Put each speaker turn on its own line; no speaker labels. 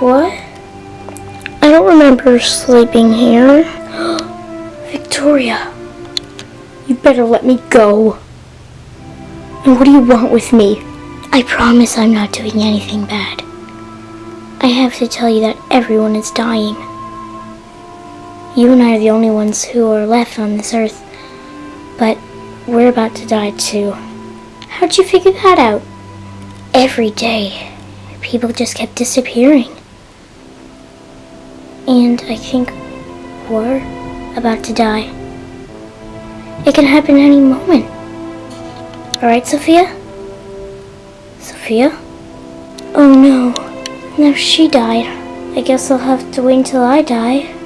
What? I don't remember sleeping here. Victoria, you better let me go. And what do you want with me? I promise I'm not doing anything bad. I have to tell you that everyone is dying. You and I are the only ones who are left on this earth. But we're about to die too. How'd you figure that out? Every day, people just kept disappearing. And I think we're about to die. It can happen any moment. Alright, Sophia? Sophia? Oh no. Now she died. I guess I'll have to wait until I die.